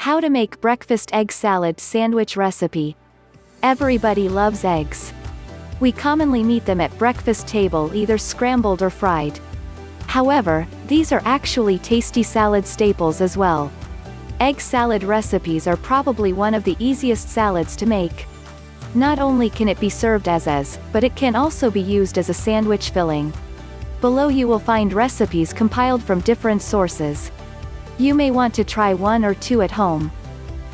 How to make breakfast egg salad sandwich recipe. Everybody loves eggs. We commonly meet them at breakfast table either scrambled or fried. However, these are actually tasty salad staples as well. Egg salad recipes are probably one of the easiest salads to make. Not only can it be served as is, but it can also be used as a sandwich filling. Below you will find recipes compiled from different sources. You may want to try one or two at home.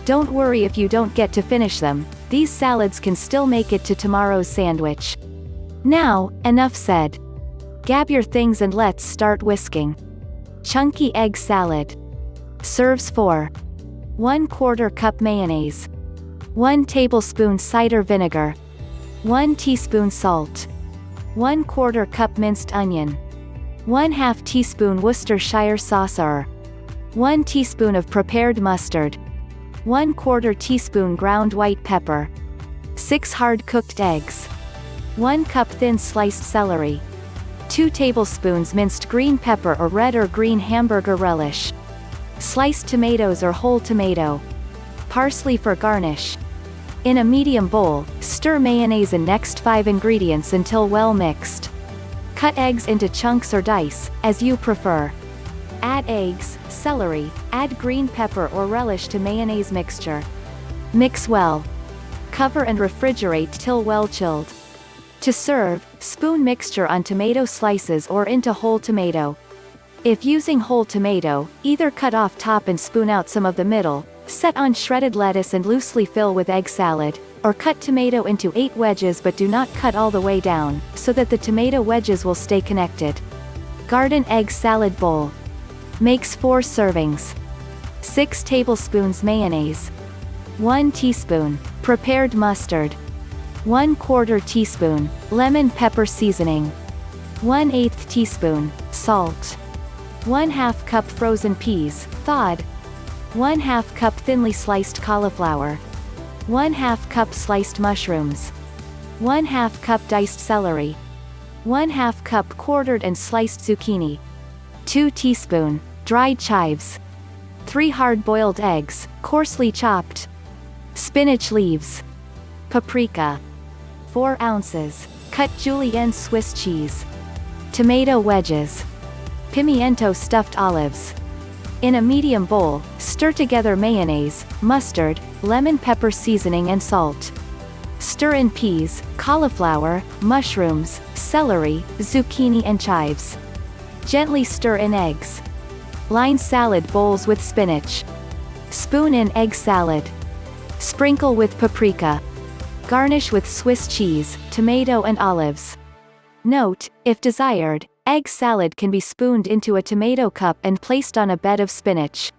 Don't worry if you don't get to finish them, these salads can still make it to tomorrow's sandwich. Now, enough said. Grab your things and let's start whisking. Chunky egg salad. Serves 4. 1 quarter cup mayonnaise, 1 tablespoon cider vinegar, 1 teaspoon salt, 1 quarter cup minced onion, 1 half teaspoon Worcestershire sauce or 1 teaspoon of prepared mustard, 1 quarter teaspoon ground white pepper, 6 hard-cooked eggs, 1 cup thin sliced celery, 2 tablespoons minced green pepper or red or green hamburger relish, sliced tomatoes or whole tomato, parsley for garnish. In a medium bowl, stir mayonnaise and next 5 ingredients until well mixed. Cut eggs into chunks or dice, as you prefer. Add eggs, celery, add green pepper or relish to mayonnaise mixture. Mix well. Cover and refrigerate till well chilled. To serve, spoon mixture on tomato slices or into whole tomato. If using whole tomato, either cut off top and spoon out some of the middle, set on shredded lettuce and loosely fill with egg salad, or cut tomato into 8 wedges but do not cut all the way down, so that the tomato wedges will stay connected. Garden egg salad bowl. Makes 4 servings. 6 tablespoons mayonnaise. 1 teaspoon, prepared mustard. 1 quarter teaspoon, lemon pepper seasoning. 1 8 teaspoon, salt. 1 half cup frozen peas, thawed. 1 half cup thinly sliced cauliflower. 1 half cup sliced mushrooms. 1 half cup diced celery. 1 half cup quartered and sliced zucchini. 2 teaspoon, dried chives. 3 hard-boiled eggs, coarsely chopped. Spinach leaves. Paprika. 4 ounces. Cut julienne Swiss cheese. Tomato wedges. Pimiento stuffed olives. In a medium bowl, stir together mayonnaise, mustard, lemon pepper seasoning and salt. Stir in peas, cauliflower, mushrooms, celery, zucchini and chives. Gently stir in eggs. Line salad bowls with spinach. Spoon in egg salad. Sprinkle with paprika. Garnish with Swiss cheese, tomato and olives. Note, if desired, egg salad can be spooned into a tomato cup and placed on a bed of spinach.